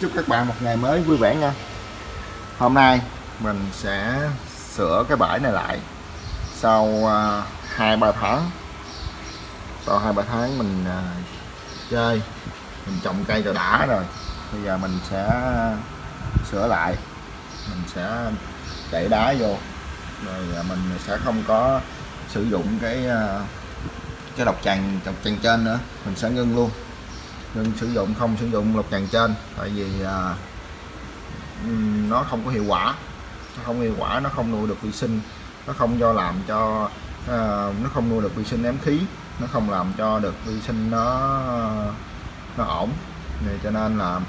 Chúc các bạn một ngày mới vui vẻ nha. Hôm nay mình sẽ sửa cái bãi này lại Sau uh, ba tháng. Sau 2-3 tháng mình uh, chơi Mình trồng cây cho đã rồi. Bây giờ mình sẽ sửa lại. Mình sẽ đẩy đá vô. Rồi à, mình sẽ không có sử dụng cái cái độc tràng độc tràng trên nữa. Mình sẽ ngưng luôn nhưng sử dụng không sử dụng lọc tràng trên. Tại vì à, nó không có hiệu quả. Nó không hiệu quả nó không nuôi được vi sinh. Nó không do làm cho à, nó không nuôi được vi sinh ém khí. Nó không làm cho được vi sinh nó nó ổn. Này cho nên là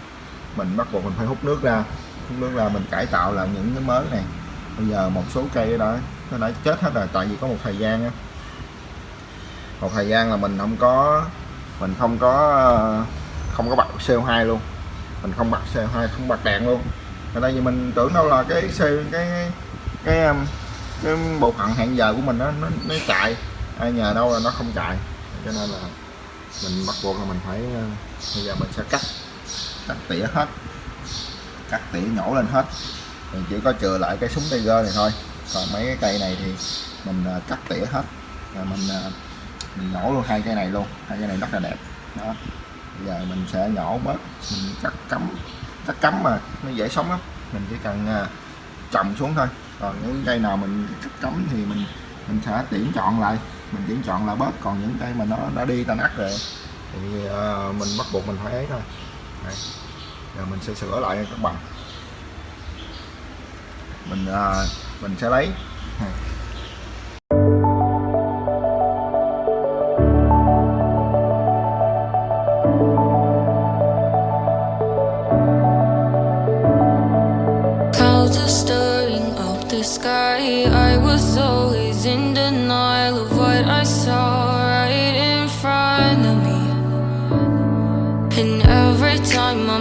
mình bắt buộc mình phải hút nước ra. Hút nước ra mình cải tạo lại những cái mới này. Bây giờ một số cây đó nó đã chết hết rồi. Tại vì có một thời gian á. Một thời gian là mình không có mình không có không có bật CO2 luôn. Mình không bật CO2 không bật đèn luôn. Tại đây vì mình tưởng đâu là cái cái cái cái, cái bộ phận hẹn giờ của mình nó nó, nó chạy. Ai nhờ đâu là nó không chạy. Cho nên là mình bắt buộc là mình phải uh, bây giờ mình sẽ cắt cắt tỉa hết. Cắt tỉa nhổ lên hết. Mình chỉ có chừa lại cái súng tiger này thôi. Còn mấy cái cây này thì mình uh, cắt tỉa hết. Rồi mình uh, mình nhổ luôn hai cây này luôn hai cây này rất là đẹp. Đó. Bây giờ mình sẽ nhổ bớt mình cắt cắm cắt cắm mà nó dễ sống lắm. Mình chỉ cần à, trồng xuống thôi. Còn những cây nào mình cắt cắm thì mình mình sẽ tuyển chọn lại. Mình tuyển chọn là bớt còn những cây mà nó đã đi ta nát rồi thì uh, mình bắt buộc mình phải ấy thôi. Đây. giờ mình sẽ sửa lại các bạn. Mình uh, mình sẽ lấy.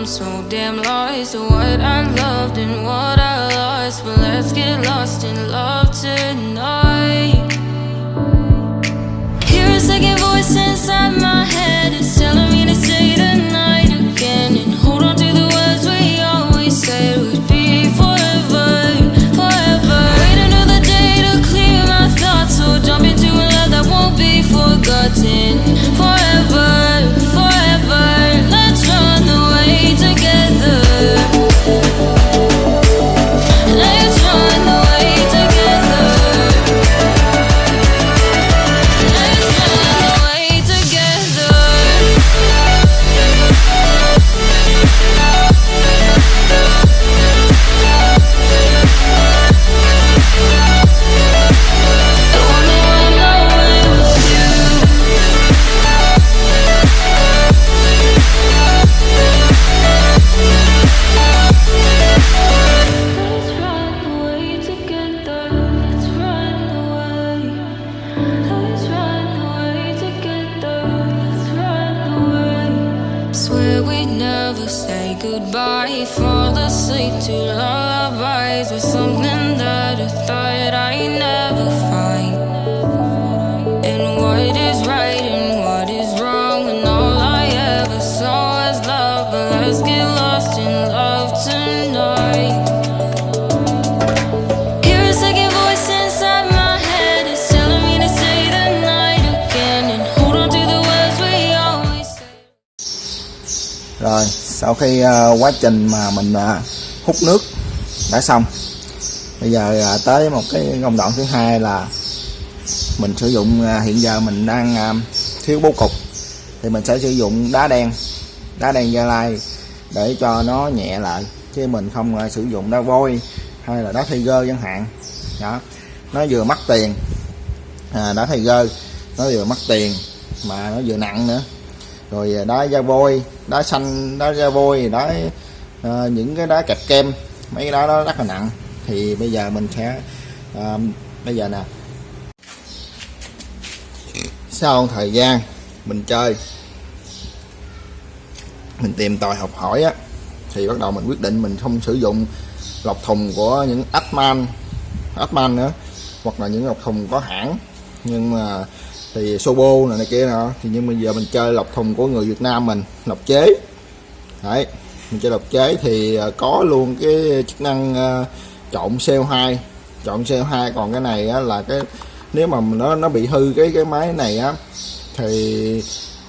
I'm so damn lost. To what I loved and what I lost. But let's get lost in love tonight goodbye. Fall asleep to lullabies with something that I thought I'd never find. And what is right and what is wrong, and all I ever saw was love. But let's get lost in love tonight. Hear a second voice inside my head. It's telling me to say the night again and hold on to the words we always said. rồi sau khi ờ, quá trình mà mình ờ, hút nước đã xong. Bây giờ ờ, tới một cái công đoạn thứ hai là mình sử dụng hiện giờ mình đang thiếu bố cục. Thì mình sẽ sử dụng đá đen đá đen gia lai để cho nó nhẹ lại chứ mình không sử dụng đá vôi hay là đá Tiger chẳng hạn. Đó nó vừa mất tiền à, đá gơ nó vừa mất tiền mà nó vừa nặng nữa rồi à, đá da vôi đá xanh đá da vôi đá à, những cái đá kẹp kem mấy cái đá đó rất là nặng. Thì bây giờ mình sẽ à, bây giờ nè. Sau thời gian mình chơi mình tìm tòi học hỏi á thì bắt đầu mình quyết định mình không sử dụng lọc thùng của những Atman Atman nữa hoặc là những lọc thùng có hãng. Nhưng mà thì Sobo này, này kia nọ thì nhưng bây giờ mình chơi lọc thùng của người Việt Nam mình lọc chế. Đấy mình chơi lọc chế thì à, có luôn cái chức năng à, trộn CO2 trộn CO2 còn cái này á, là cái nếu mà nó nó bị hư cái cái máy này á thì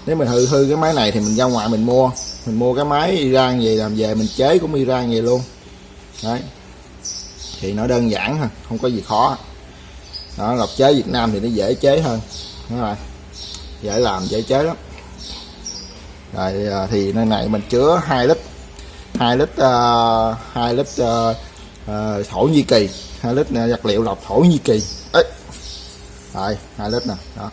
nếu mình hư hư cái máy này thì mình ra ngoài mình mua. Mình mua cái máy Iran về làm về mình chế cũng Iran về luôn. Đấy. Thì nó đơn giản thôi không có gì khó. Đó lọc chế Việt Nam thì nó dễ chế hơn đúng rồi. Dễ làm dễ chế lắm. Rồi à, thì nơi này mình chứa 2 lít 2 lít à, uh, 2 lít uh, uh, thổ nhĩ kỳ 2 lít uh, vật liệu lọc thổ nhĩ kỳ. Ấy rồi 2 lít nè. Đó.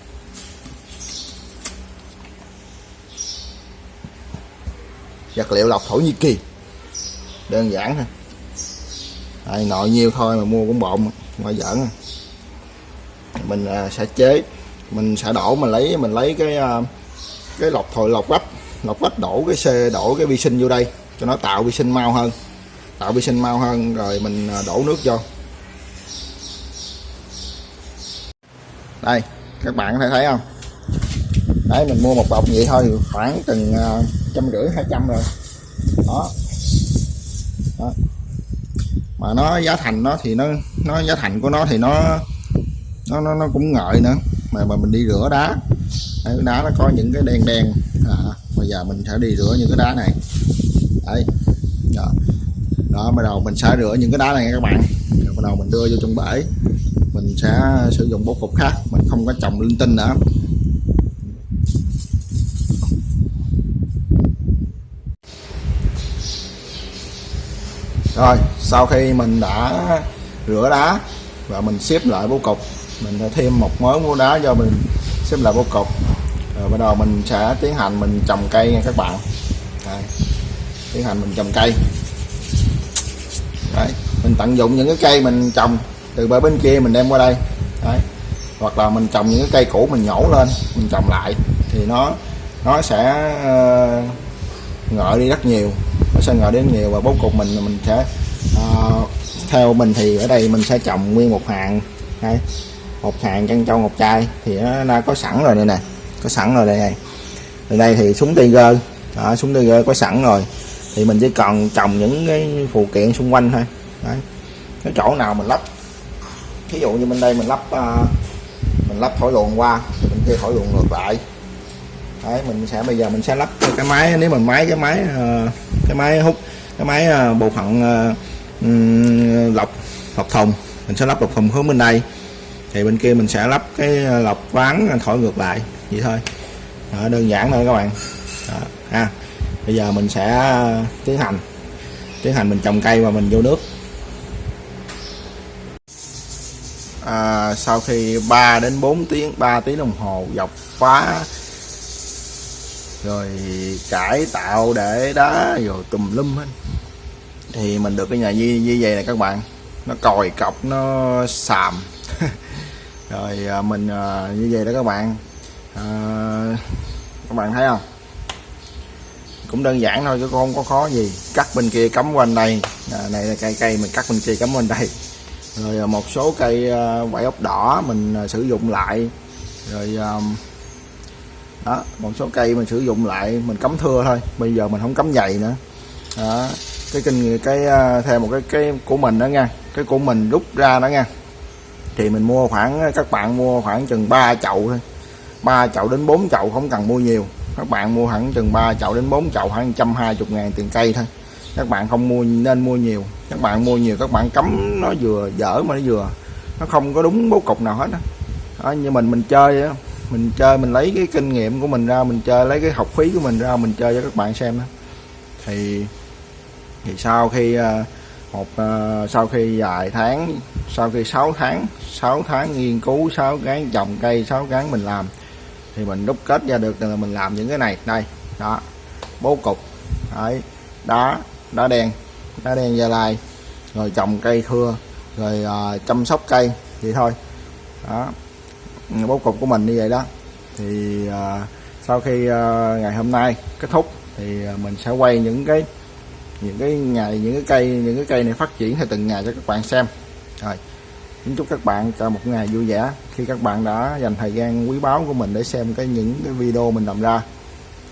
Vật liệu lọc thổ nhĩ kỳ. Đơn giản thôi. Đây, nội nhiêu thôi mà mua cũng bộn ngoài giỡn à. mình uh, sẽ chế mình sẽ đổ mình lấy mình lấy cái ờ, cái lọc thổi lọc vách lọc vách đổ cái xe đổ cái vi sinh vô đây cho nó tạo vi sinh mau hơn. Tạo vi sinh mau hơn rồi mình ờ, đổ nước vô. Đây các bạn có thể thấy không? Đấy mình mua một bọc vậy thôi khoảng từng ờ, trăm rưỡi hai trăm rồi. Đó. đó. Mà nó giá thành nó thì nó nó giá thành của nó thì nó nó nó, nó cũng ngợi nữa mà mà mình đi rửa đá. Đấy, đá nó có những cái đen đen à, bây giờ mình sẽ đi rửa những cái đá này. Đấy. Đó, đó bắt đầu mình sẽ rửa những cái đá này các bạn. Rồi bắt đầu mình đưa vô trong bể. Mình sẽ sử dụng bố cục khác. Mình không có trồng linh tinh nữa. Rồi sau khi mình đã rửa đá và mình xếp lại bố cục mình sẽ thêm một mớ mua đá cho mình xếp lại vô cục rồi bắt đầu mình sẽ tiến hành mình trồng cây nha các bạn Đây. tiến hành mình trồng cây Đấy. mình tận dụng những cái cây mình trồng từ bờ bên kia mình đem qua đây Đấy. hoặc là mình trồng những cái cây cũ mình nhổ lên mình trồng lại thì nó nó sẽ uh, ngợi đi rất nhiều nó sẽ ngợi đến nhiều và bố cục mình mình sẽ uh, theo mình thì ở đây mình sẽ trồng nguyên một hàng Đấy một hàng chân trâu ngọc chai. Thì nó đã có sẵn rồi đây nè. Có sẵn rồi đây này. Ở đây thì súng tiger. Đó, súng tiger có sẵn rồi. Thì mình chỉ cần trồng những cái phụ kiện xung quanh thôi. Đấy. cái chỗ nào mình lắp. Ví dụ như bên đây mình lắp uh, mình lắp thổi luồng qua thì kia thổi luồng ngược lại. Đấy, mình sẽ bây giờ mình sẽ lắp cái máy. Nếu mình máy cái máy uh, cái máy hút cái máy uh, bộ phận uh, um, lọc lọc thùng. Mình sẽ lắp lọc thùng hướng bên đây thì bên kia mình sẽ lắp cái ờ, lọc ván thổi ngược lại vậy thôi. Đó, đơn giản thôi các bạn. Đó, ha. Bây giờ mình sẽ ờ, tiến hành. Tiến hành mình trồng cây và mình vô nước. À, sau khi 3 đến 4 tiếng 3 tiếng đồng hồ dọc phá rồi cải tạo để đá rồi tùm lum hết thì mình được cái nhà như, như vậy này các bạn. Nó còi cọc nó xàm. rồi à, mình à, như vậy đó các bạn. À, các bạn thấy không? Cũng đơn giản thôi chứ không có khó gì. Cắt bên kia cắm quanh đây. À, này là cây cây mình cắt bên kia cắm quanh đây. Rồi à, một số cây vải ốc đỏ mình sử dụng lại. Rồi đó một số cây mình sử dụng lại mình cắm thưa thôi. Bây giờ mình không cắm dày nữa. Đó cái kinh cái theo một cái cái của mình đó nha. Cái của mình rút ra đó nha thì mình mua khoảng các bạn mua khoảng chừng 3 chậu thôi. 3 chậu đến 4 chậu không cần mua nhiều. Các bạn mua hẳn chừng 3 chậu đến 4 chậu khoảng 120 ngàn tiền cây thôi. Các bạn không mua nên mua nhiều. Các bạn mua nhiều các bạn cấm nó vừa dở mà nó vừa. Nó không có đúng bố cục nào hết đó. đó như mình mình chơi đó. mình chơi mình lấy cái kinh nghiệm của mình ra mình chơi lấy cái học phí của mình ra mình chơi cho các bạn xem đó thì thì sau khi uh, một uh, sau khi vài tháng sau khi 6 tháng 6 tháng nghiên cứu 6 tháng trồng cây 6 tháng mình làm thì mình đúc kết ra được là mình làm những cái này. Đây đó bố cục. Đấy đá đá đen đá đen gia lai rồi trồng cây thưa rồi uh, chăm sóc cây vậy thôi. Đó bố cục của mình như vậy đó. Thì uh, sau khi uh, ngày hôm nay kết thúc thì mình sẽ quay những cái những cái ngày những cái cây những cái cây này phát triển theo từng ngày cho các bạn xem. Rồi kính chúc các bạn cho một ngày vui vẻ. Khi các bạn đã dành thời gian quý báu của mình để xem cái những cái video mình làm ra.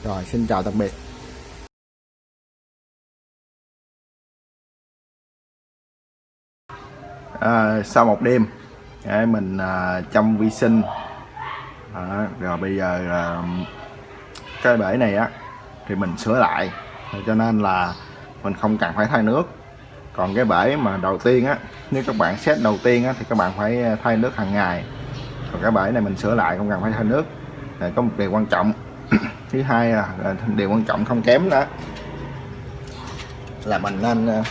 Rồi xin chào tạm biệt. À, sau một đêm để mình à, chăm vi sinh. À, rồi bây giờ à, cái bể này á thì mình sửa lại. Cho nên là mình không cần phải thay nước. Còn cái bể mà đầu tiên á nếu các bạn xét đầu tiên á thì các bạn phải ờ, thay nước hàng ngày. Còn cái bể này mình sửa lại không cần phải thay nước. Để có một điều quan trọng. Thứ hai là, là điều quan trọng không kém đó là mình nên ờ,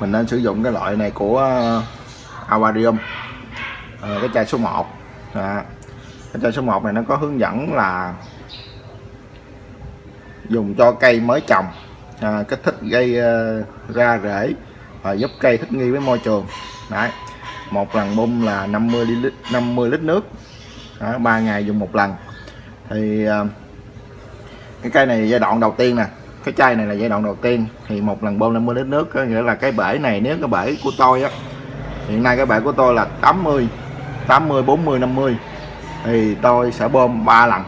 mình nên sử dụng cái loại này của Aquarium. À, cái chai số 1 à, cái chai số 1 này nó có hướng dẫn là dùng cho cây mới trồng à, kích thích gây uh, ra rễ và giúp cây thích nghi với môi trường. Đấy một lần bung là 50 lít 50 lít nước. Đó, 3 ngày dùng một lần. Thì uh, cái cây này giai đoạn đầu tiên nè cái chai này là giai đoạn đầu tiên. Thì một lần bơm 50 lít nước có nghĩa là cái bể này nếu cái bể của tôi á hiện nay cái bể của tôi là 80 80 40 50 thì tôi sẽ bơm 3 lần.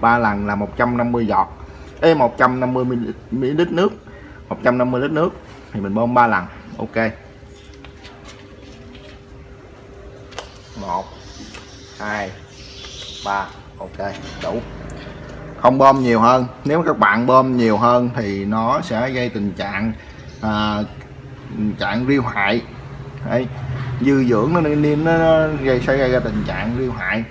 3 lần là 150 giọt. Ê 150 ml nước. 150 lít nước. Thì mình bơm 3 lần. Ok. 1 2 3 ok đủ. Không bơm nhiều hơn. Nếu các bạn bơm nhiều hơn thì nó sẽ gây tình trạng à, tình trạng riêu hại. Đấy, dư dưỡng nó nên nó, nó gây sẽ gây ra tình trạng riêu hại.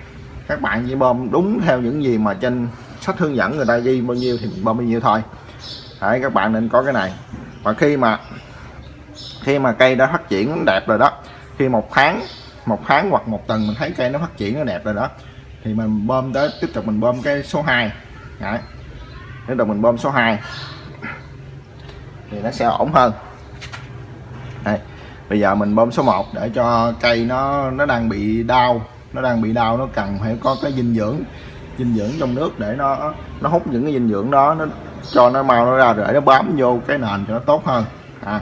Các bạn chỉ bơm đúng theo những gì mà trên sách hướng dẫn người ta ghi bao nhiêu thì mình bơm bao nhiêu thôi. Đấy, các bạn nên có cái này. Và khi mà khi mà cây đã phát triển đẹp rồi đó khi một tháng một tháng hoặc một tuần mình thấy cây nó phát triển nó đẹp rồi đó thì mình bơm tới tiếp tục mình bơm cái số 2 Đấy. tiếp tục mình bơm số 2 thì nó sẽ ổn hơn. Đấy. bây giờ mình bơm số 1 để cho cây nó nó đang bị đau nó đang bị đau nó cần phải có cái dinh dưỡng dinh dưỡng trong nước để nó nó hút những cái dinh dưỡng đó, nó cho nó mau nó ra để nó bám vô cái nền cho nó tốt hơn. À.